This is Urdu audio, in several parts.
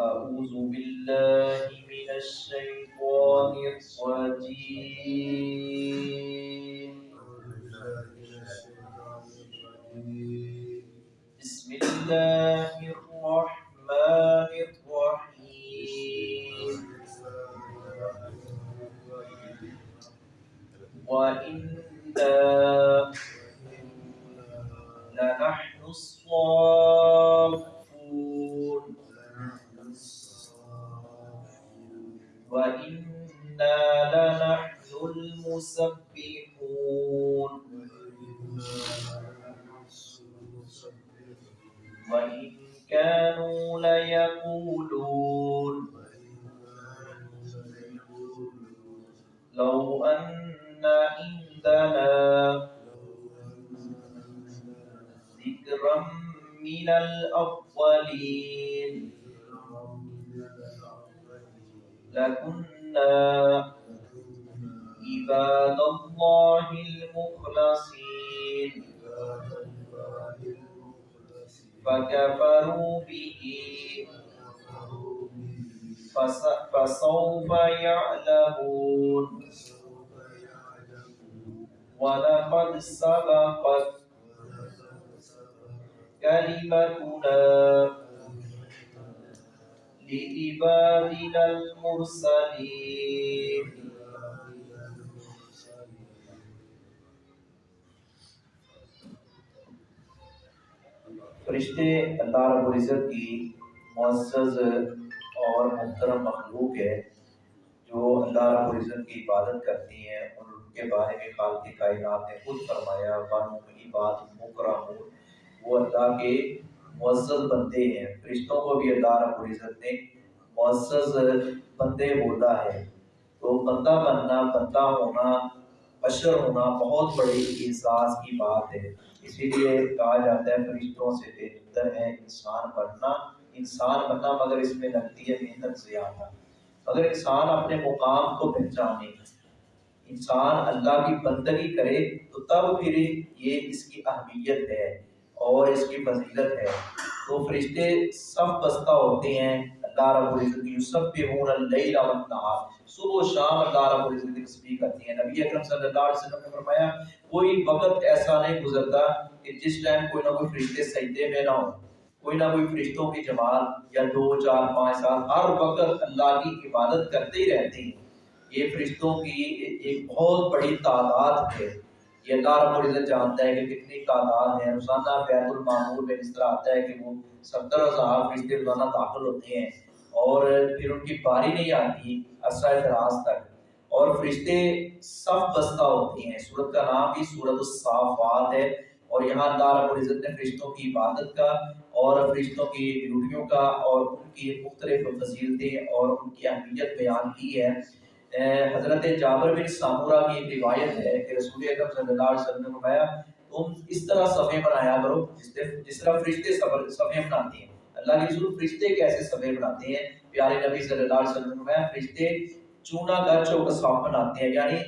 أعوذ بالله من الشيطان الرجيم. بسم الله الرحمن وإنا لنحن المسبحون وإن كانوا ليقولون لو أن عندنا ذكرا من الأولين لكنا عباد الله المخلصين فكفروا به فسوف يعلمون ولقد سبقت كلمتنا لعبادنا المرسلين. فرشتے اللہ رب العزت کی معزز اور محترم مخلوق ہے جو اللہ رب العزت کی عبادت کرتی ہیں ان کے بارے میں خالق کائنات نے خود فرمایا بانو کی بات مکرمون وہ اللہ کے معزز بندے ہیں، فرشتوں کو بھی اللہ رب العزت نے معزز بندے بولا ہے۔ تو بندہ بننا، بندہ ہونا، بشر ہونا بہت بڑی احساس کی بات ہے۔ اسی لیے کہا جاتا ہے، فرشتوں سے بہتر ہے انسان بننا۔ انسان بننا مگر اس میں لگتی ہے محنت زیادہ۔ اگر انسان اپنے مقام کو پہچانے۔ انسان اللہ کی بندگی کرے تو تب پھر یہ اس کی اہمیت ہے۔ اور اس کی فضیلت ہے۔ تو فرشتے سب بستہ ہوتے ہیں۔ اللہ رب العزت کی یسبحون اللیل والنہار۔ صبح و شام اللہ رب العزت کی تسبیح کرتی ہیں۔ نبی اکرم صلی اللہ علیہ وسلم نے فرمایا، کوئی وقت ایسا نہیں گزرتا کہ جس ٹائم کوئی نہ کوئی فرشتے سجدے میں نہ ہو کوئی نہ کوئی فرشتوں کی جماعت یا دو، چار، پانچ سال ہر وقت اللہ کی عبادت کرتے ہی رہتے ہیں۔ یہ فرشتوں کی ایک بہت بڑی تعداد ہے۔ یہ اللہ رب العزت جانتا ہے کہ کتنی تعداد ہے روزانہ بیت المعمور میں اس طرح آتا ہے کہ وہ ستر ہزار فرشتے روزانہ داخل ہوتے ہیں اور پھر ان کی باری نہیں آتی عرصہ دراز تک۔ اور فرشتے صف بستہ ہوتے ہیں۔ سورت کا نام بھی سورت الصافات ہے اور یہاں اللہ رب العزت نے فرشتوں کی عبادت کا اور فرشتوں کی ڈیوٹیوں کا اور ان کی مختلف فضیلتیں اور ان کی اہمیت بیان کی ہے۔ حضرت جابر بن سامورہ کی ایک روایت ہے کہ رسول اکرم صلی اللہ علیہ وسلم نے فرمایا، تم اس طرح صفحے بنایا کرو جس طرح جس طرح فرشتے صفحے بناتے ہیں۔ اللہ کے رسول فرشتے کیسے صفحے بناتے ہیں؟ پیارے نبی صلی اللہ علیہ وسلم نے فرمایا، فرشتے چونا گچ و صاف بناتے ہیں یعنی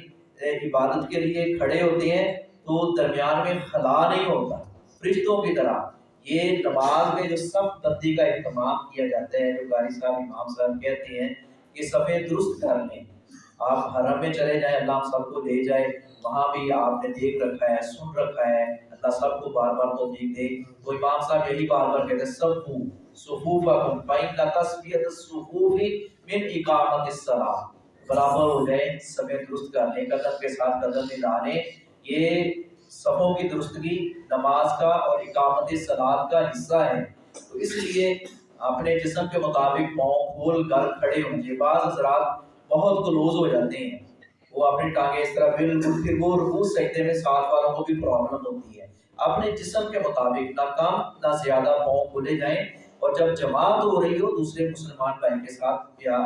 عبادت کے لیے کھڑے ہوتے ہیں تو درمیان میں خلا نہیں ہوتا۔ فرشتوں کی طرح یہ نماز میں جو سب بندی کا اہتمام کیا جاتا ہے، جو قاری صاحب، امام صاحب کہتے ہیں کہ صفحے درست کر لیں آپ حرم میں چلے جائیں، اللہ ہم سب کو لے جائے۔ وہاں بھی آپ نے دیکھ رکھا ہے، سن رکھا ہے۔ اللہ سب کو بار بار توفیق دے۔ تو امام صاحب یہی بار بار کہتے ہیں سب کو صفوفکم، فإن تسبیت الصفوف من اقامت الصلاة۔ برابر ہو جائیں، سمے درست کر لیں، قدم کے ساتھ قدم ملانے یہ صفوں کی درستگی نماز کا اور اقامت صلات کا حصہ ہے۔ تو اس لیے اپنے جسم کے مطابق پاؤں کھول کر کھڑے ہوں۔ گے بعض حضرات بہت کلوز ہو جاتے ہیں۔ وہ اپنی ٹانگیں اس طرح بالکل پھر وہ رکوع سجدے میں ساتھ والوں کو بھی پرابلم ہوتی ہے۔ اپنے جسم کے مطابق نہ کم نہ زیادہ پاؤں کھولے جائیں اور جب جماعت ہو رہی ہو دوسرے مسلمان بھائی کے ساتھ یا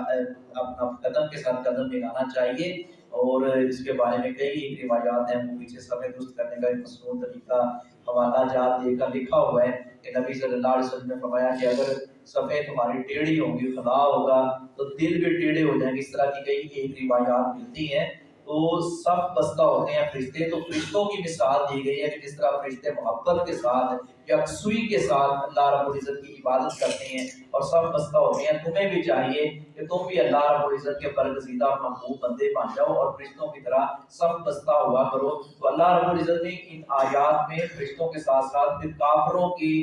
اپنا قدم کے ساتھ قدم ملانا چاہیے اور اس کے بارے میں کئی ایک روایات ہیں۔ وہ پیچھے سمے درست کرنے کا ایک مصنوع طریقہ حوالہ جات دے کر لکھا ہوا ہے کہ نبی صلی اللہ علیہ وسلم نے فرمایا کہ اگر صفحے تمہاری ٹیڑھی ہوں گی ہوگا، تو دل بھی ٹیڑھے ہو جائیں گے۔ اس طرح کی کئی ایک روایات ملتی ہیں۔ تو صف بستہ ہوتے ہیں فرشتے، تو فرشتوں کی مثال دی گئی ہے کہ جس طرح فرشتے محبت کے ساتھ یکسوئی کے ساتھ اللہ رب العزت کی عبادت کرتے ہیں اور صف بستہ ہوتے ہیں، تمہیں بھی چاہیے کہ تم بھی اللہ رب العزت کے برگزیدہ محبوب بندے بن جاؤ اور فرشتوں کی طرح صف بستہ ہوا کرو۔ تو اللہ رب العزت نے ان آیات میں فرشتوں کے ساتھ ساتھ پھر کافروں کی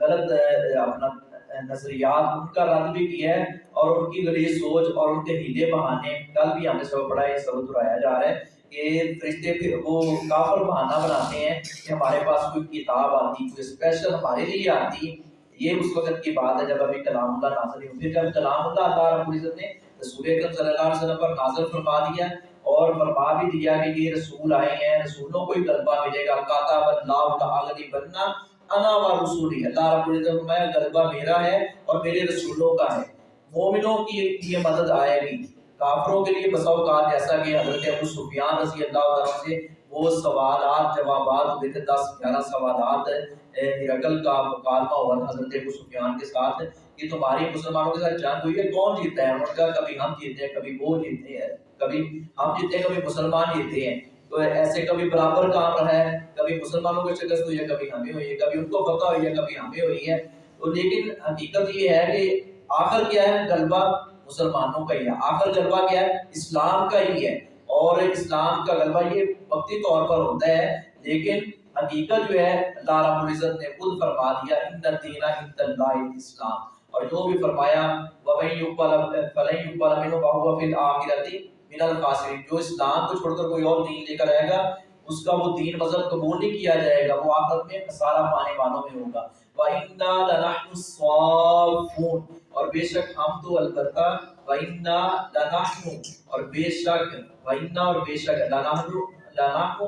غلط اپنا نظریات، ان کا رد بھی کیا ہے اور ان کی غلیظ سوچ اور ان کے ہیلے بہانے، کل بھی ہمیں سبب پڑھا ہے سبب دہرایا جا رہا ہے کہ فرشتے پھر وہ کافر بہانہ بناتے ہیں کہ ہمارے پاس کوئی کتاب آتی، کوئی اسپیشل ہمارے لیے آتی۔ یہ اس وقت کی بات ہے جب ابھی کلام اللہ نازل نہیں پھر جب کلام اللہ اللہ رب العزت نے رسول اکرم صلی اللہ علیہ وسلم پر نازل فرما دیا اور فرما بھی دیا کہ یہ رسول آئے ہیں، رسولوں کو ہی غلبہ ملے گا۔ کاتب اللہ تعالی بننا انا و رسولی، اللہ رب العزت فرمایا، غلبہ میرا ہے اور میرے رسولوں کا ہے۔ مومنوں کی یہ مدد آئے گی کافروں کے لیے بساؤ کہا جیسا کہ حضرت ابو سفیان رضی اللہ عنہ سے وہ سوالات، جوابات ہوئے تھے، دس، گیارہ سوالات ہرقل کا مکالمہ ہوا تھا حضرت ابو سفیان کے ساتھ۔ کہ تمہاری مسلمانوں کے ساتھ جنگ ہوئی ہے، کون جیتا ہے انہوں نے کہا کبھی ہم جیتے ہیں، کبھی وہ جیتے ہیں، کبھی ہم جیتے ہیں، کبھی مسلمان جیتے ہیں۔ تو ایسے کبھی برابر کام رہا ہے، کبھی مسلمانوں کو شکست ہوئی ہے، کبھی ہمیں ہوئی ہے، کبھی ان کو فتح ہوئی ہے، کبھی ہمیں ہوئی ہے۔ تو لیکن حقیقت یہ ہے کہ آخر کیا ہے؟ غلبہ مسلمانوں کا ہی ہے۔ آخر غلبہ کیا ہے؟ اسلام کا ہی ہے۔ اور اسلام کا غلبہ یہ وقتی طور پر ہوتا ہے، لیکن حقیقت جو ہے، اللہ رب العزت نے خود فرما دیا، ان الدین عند اللہ اسلام اور جو بھی فرمایا، وَمَن يُقْبَلَ فَلَن يُقْبَلَ مِنْهُ وَهُوَ فِي الْآخِرَةِ من الخاسرین، جو اسلام کو چھوڑ کر کوئی اور دین لے کر آئے گا، اس کا وہ دین مذہب قبول نہیں کیا جائے گا، وہ آخرت میں خسارہ پانے والوں میں ہوگا۔ وَإِنَّا لَنَحْنُ الصَّافُونَ۔ اور بے شک ہم تو البتہ وَإِنَّا لَنَحْنُ، اور بے شک، وَإِنَّا اور بے شک لَنَحْنُ لَنَحْنُ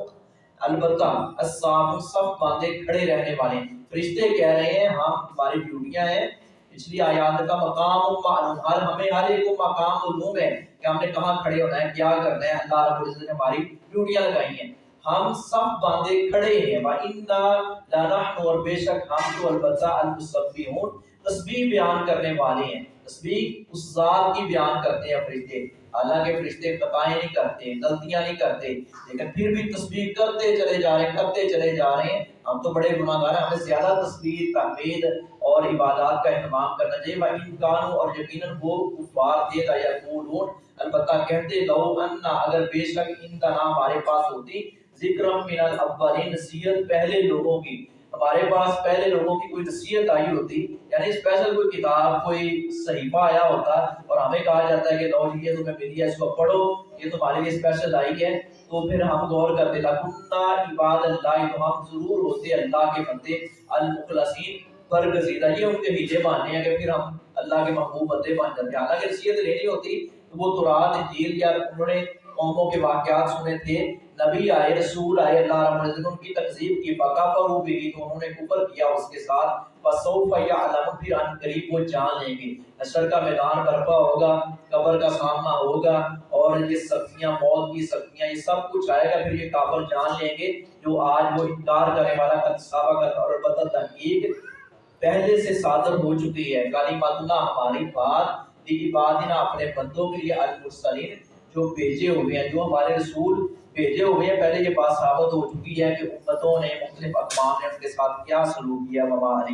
البتہ الصَّافُ، صف باندھے کھڑے رہنے والے۔ فرشتے کہہ رہے ہیں ہم ہماری ڈیوٹیاں ہیں پچھلی آیات کا مقام معلوم ہر ہمیں ہر ایک کو مقام معلوم ہے کہ ہم نے کہاں کھڑے ہونا ہے، کیا کرنا ہے، اللہ رب العزت نے ہماری ڈیوٹیاں لگائی ہیں۔ ہم سب باندھے کھڑے ہیں وَإِنَّا لَنَحْنُ، اور بے شک ہم تو البتہ المصبیحون تسبیح بیان کرنے والے ہیں۔ تسبیح اس ذات کی بیان کرتے ہیں فرشتے۔ حالانکہ فرشتے خطائیں نہیں کرتے، غلطیاں نہیں کرتے، لیکن پھر بھی تسبیح کرتے چلے جا رہے ہیں، کرتے چلے جا رہے ہیں۔ ہم تو بڑے گناہ گار ہیں، ہمیں زیادہ تسبیح، تحمید اور عبادات کا اہتمام کرنا چاہیے۔ وَإِن كَانُوا اور یقیناً وہ کفار دے گا یقولون البتہ کہتے، لو انا اگر بے شک ان کا نام ہمارے پاس ہوتی۔ ذکر من الاولین، نصیحت پہلے لوگوں کی۔ ہمارے پاس پہلے لوگوں کی کوئی نصیحت آئی ہوتی یعنی اسپیشل کوئی کتاب، کوئی صحیفہ آیا ہوتا اور ہمیں کہا جاتا ہے کہ لو جی، یہ تمہیں ملی ہے، اس کو پڑھو، یہ تمہارے لیے اسپیشل آئی ہے۔ تو پھر ہم غور کرتے لکنہ عباد اللہ، تو ہم ضرور ہوتے اللہ کے بندے، المخلصین، برگزیدہ، یہ ان کے ہیلے ماننے ہیں۔ کہ پھر ہم اللہ کے محبوب بندے بن جاتے ہیں، حالانکہ نصیحت لینی ہوتی تو وہ تورات انجیل یا انہوں نے قوموں کے واقعات سنے تھے نبی آئے، رسول آئے، اللہ رب العزت ان کی تقزیب کی فقا پر بھی تو انہوں نے کفر کیا اس کے ساتھ۔ فسوف یعلم، پھر ان قریب وہ جان لیں گے۔ حشر کا میدان برپا ہوگا، قبر کا سامنا ہوگا اور یہ سختیاں، موت کی سختیاں، یہ سب کچھ آئے گا۔ پھر یہ کافر جان لیں گے جو آج وہ انکار کرنے والا قد سابقت اور البتہ تحقیق پہلے سے صادر ہو چکی ہے۔ کلمات اللہ ہماری بات دی بات نہ اپنے بندوں کے لیے المرسلین جو بھیجے ہوئے ہیں، جو ہمارے رسول بھیجے ہوئے ہیں۔ پہلے یہ بات ثابت ہو چکی ہے کہ امتوں نے مختلف اقوام نے ان کے ساتھ کیا سلوک کیا وبا